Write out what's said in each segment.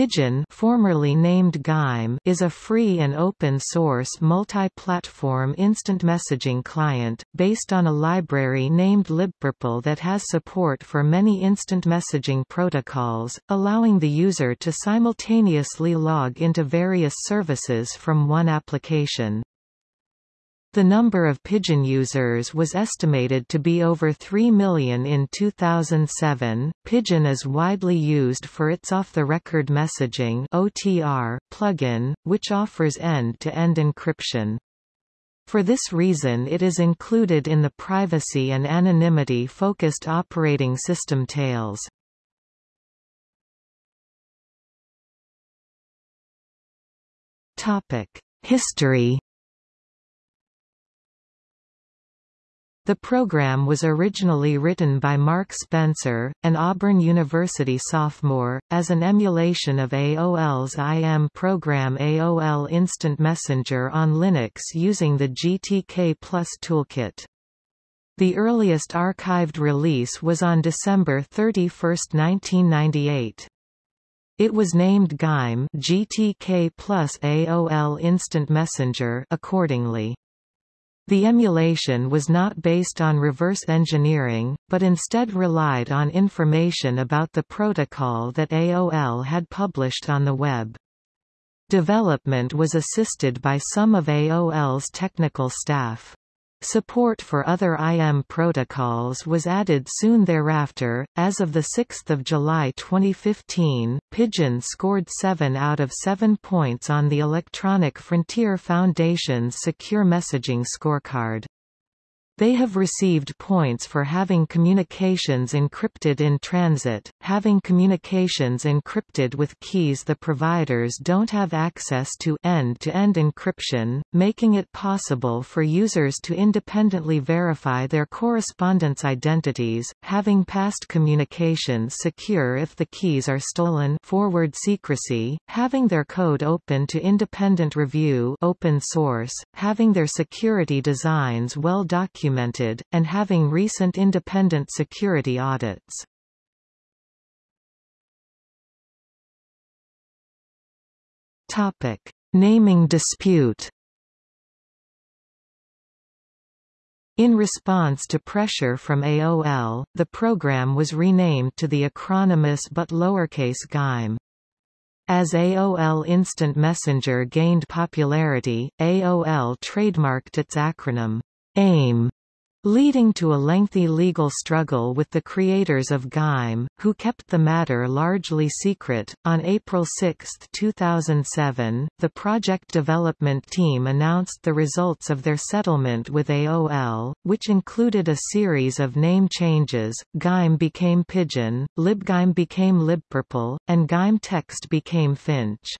Pidgin formerly named GAIM is a free and open-source multi-platform instant messaging client, based on a library named libpurple that has support for many instant messaging protocols, allowing the user to simultaneously log into various services from one application. The number of Pidgin users was estimated to be over 3 million in 2007. Pidgin is widely used for its off-the-record messaging (OTR) plugin, which offers end-to-end -end encryption. For this reason it is included in the privacy and anonymity-focused operating system Tails. History The program was originally written by Mark Spencer, an Auburn University sophomore, as an emulation of AOL's IM program AOL Instant Messenger on Linux using the GTK Plus toolkit. The earliest archived release was on December 31, 1998. It was named GAIM GTK Plus AOL Instant Messenger accordingly. The emulation was not based on reverse engineering, but instead relied on information about the protocol that AOL had published on the web. Development was assisted by some of AOL's technical staff. Support for other IM protocols was added soon thereafter. As of 6 July 2015, Pidgin scored 7 out of 7 points on the Electronic Frontier Foundation's Secure Messaging Scorecard. They have received points for having communications encrypted in transit, having communications encrypted with keys the providers don't have access to end-to-end -end encryption, making it possible for users to independently verify their correspondence identities, having past communications secure if the keys are stolen forward secrecy, having their code open to independent review open source, having their security designs well documented documented, and having recent independent security audits. Topic. Naming dispute In response to pressure from AOL, the program was renamed to the acronymous but lowercase GAIM. As AOL Instant Messenger gained popularity, AOL trademarked its acronym, AIM, leading to a lengthy legal struggle with the creators of GAIM, who kept the matter largely secret. On April 6, 2007, the project development team announced the results of their settlement with AOL, which included a series of name changes. GAIM became Pidgin, LibGAIM became LibPurple, and GAIM Text became Finch.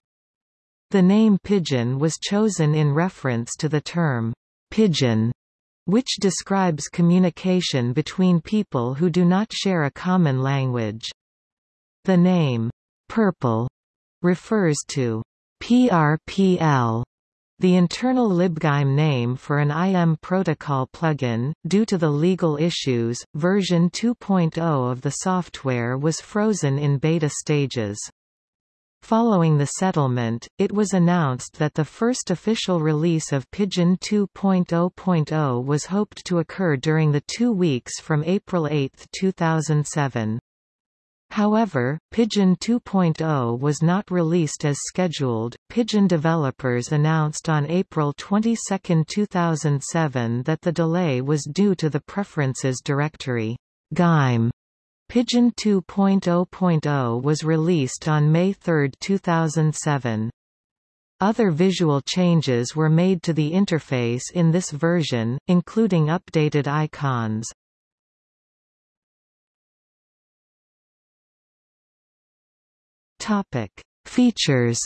The name Pidgin was chosen in reference to the term pidgin which describes communication between people who do not share a common language. The name, purple, refers to PRPL, the internal libgaim name for an IM protocol plugin. Due to the legal issues, version 2.0 of the software was frozen in beta stages. Following the settlement, it was announced that the first official release of Pidgin 2.0.0 was hoped to occur during the two weeks from April 8, 2007. However, Pidgin 2.0 was not released as scheduled. Pidgin developers announced on April 22, 2007 that the delay was due to the Preferences Directory GAIM Pidgin 2.0.0 was released on May 3, 2007. Other visual changes were made to the interface in this version, including updated icons. Topic: Features.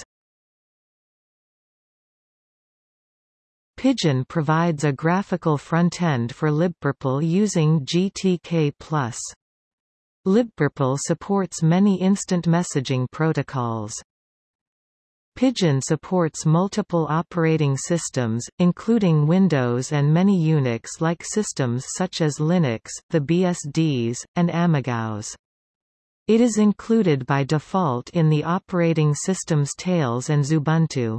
Pidgin provides a graphical front-end for libpurple using GTK+. Libpurple supports many instant messaging protocols. Pidgin supports multiple operating systems, including Windows and many Unix-like systems such as Linux, the BSDs, and AmigaOS. It is included by default in the operating system's Tails and Xubuntu.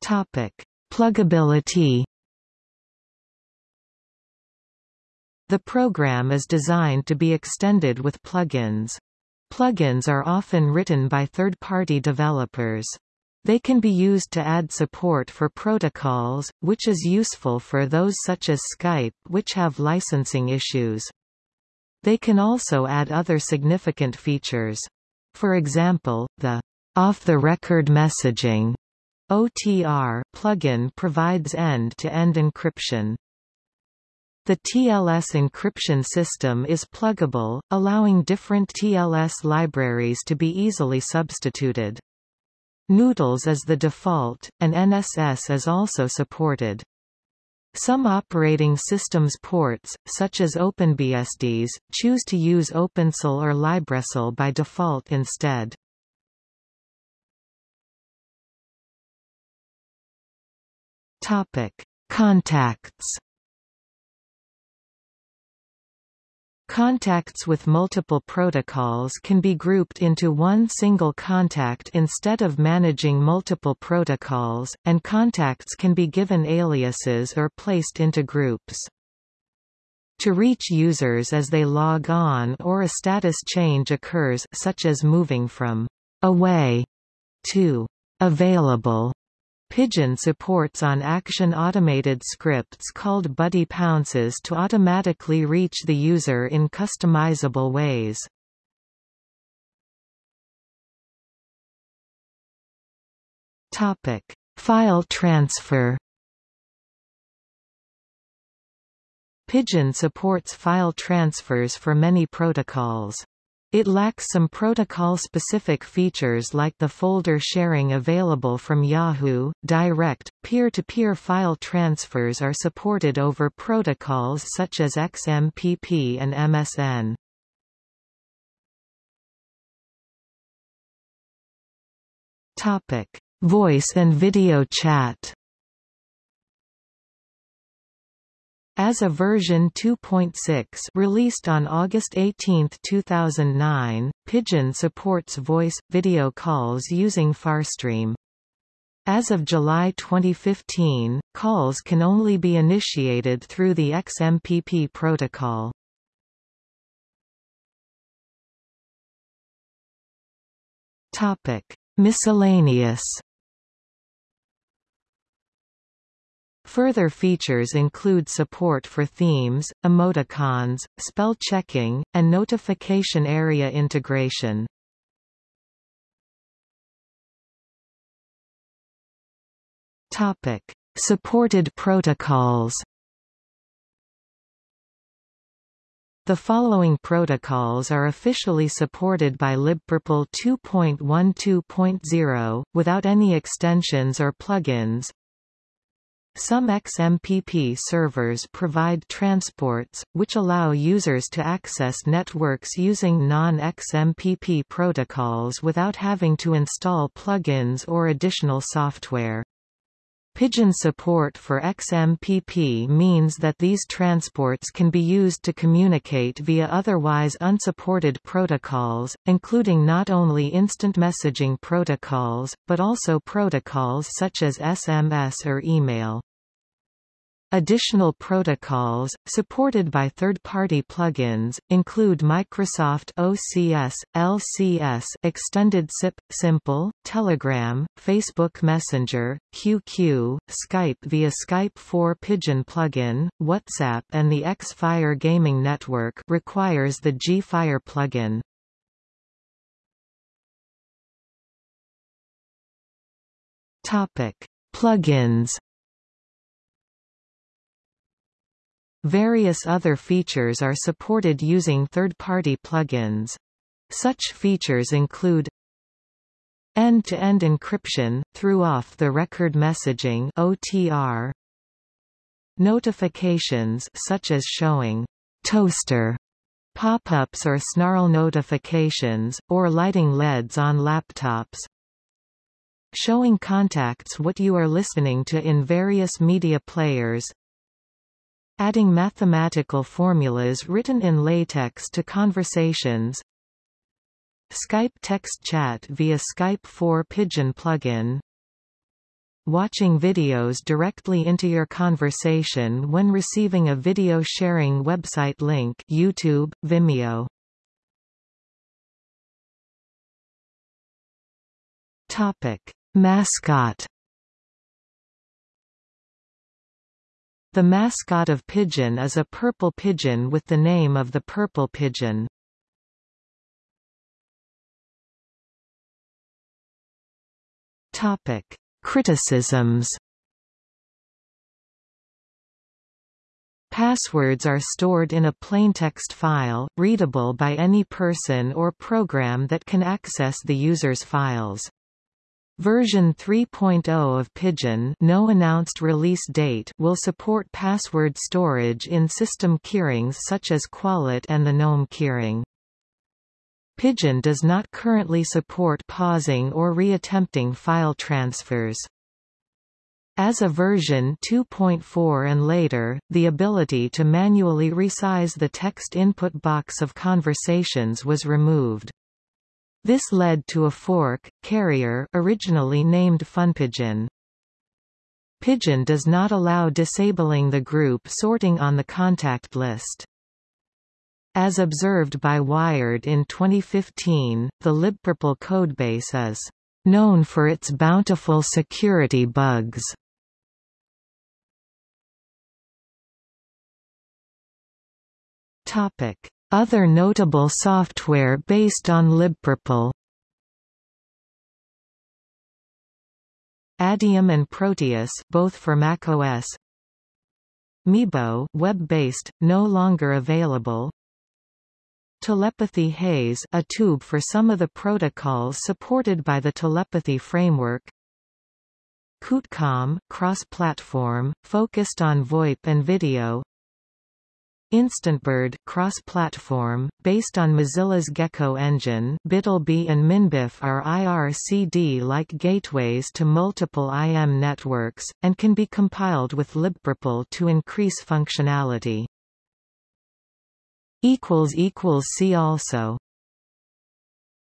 Topic: Pluggability. The program is designed to be extended with plugins. Plugins are often written by third-party developers. They can be used to add support for protocols, which is useful for those such as Skype which have licensing issues. They can also add other significant features. For example, the off-the-record messaging OTR plugin provides end-to-end -end encryption. The TLS encryption system is pluggable, allowing different TLS libraries to be easily substituted. GnuTLS is the default, and NSS is also supported. Some operating systems ports, such as OpenBSDs, choose to use OpenSSL or LibreSSL by default instead. Topic: Contacts. Contacts with multiple protocols can be grouped into one single contact instead of managing multiple protocols, and contacts can be given aliases or placed into groups. To reach users as they log on or a status change occurs such as moving from «away» to «available», Pidgin supports on-action automated scripts called buddy pounces to automatically reach the user in customizable ways. Topic: File transfer. Pidgin supports file transfers for many protocols. It lacks some protocol-specific features like the folder sharing available from Yahoo. Direct, peer-to-peer -peer file transfers are supported over protocols such as XMPP and MSN. Topic: Voice and video chat. As a version 2.6 released on August 18, 2009, Pidgin supports voice, video calls using Farstream. As of July 2015, calls can only be initiated through the XMPP protocol. Topic. Miscellaneous Further features include support for themes, emoticons, spell checking, and notification area integration. Topic: Supported protocols. The following protocols are officially supported by libpurple 2.12.0, without any extensions or plugins some XMPP servers provide transports, which allow users to access networks using non-XMPP protocols without having to install plugins or additional software. Pidgin support for XMPP means that these transports can be used to communicate via otherwise unsupported protocols, including not only instant messaging protocols, but also protocols such as SMS or email. Additional protocols, supported by third-party plugins, include Microsoft OCS, LCS Extended SIP, Simple, Telegram, Facebook Messenger, QQ, Skype via Skype4Pidgin plugin, WhatsApp and the Xfire Gaming Network requires the Gfire plugin. Plugins Various other features are supported using third-party plugins. Such features include end-to-end -end encryption, through off-the-record messaging OTR, notifications such as showing toaster pop-ups or snarl notifications, or lighting LEDs on laptops, showing contacts what you are listening to in various media players, Adding mathematical formulas written in LaTeX to conversations. Skype text chat via Skype for Pidgin plugin. Watching videos directly into your conversation when receiving a video sharing website link YouTube, Vimeo. Topic: Mascot The mascot of Pidgin is a purple pigeon with the name of the purple pigeon. Topic: Criticisms. Passwords are stored in a plaintext file, readable by any person or program that can access the user's files. Version 3.0 of Pidgin no announced release date will support password storage in system keyrings such as KWallet and the GNOME keyring. Pidgin does not currently support pausing or reattempting file transfers. As of version 2.4 and later, the ability to manually resize the text input box of conversations was removed. This led to a fork, Carrier originally named FunPidgin. Pidgin does not allow disabling the group sorting on the contact list. As observed by Wired in 2015, the libpurple codebase is known for its bountiful security bugs. Topic: other notable software based on libpurple. Adium and Proteus both for macOS Meebo web-based, no longer available. Telepathy Haze a tube for some of the protocols supported by the telepathy framework. QuteCom, cross-platform, focused on VoIP and video InstantBird cross-platform, based on Mozilla's Gecko engine BitlBee and Minbif are IRCD-like gateways to multiple IM networks, and can be compiled with libpurple to increase functionality. See also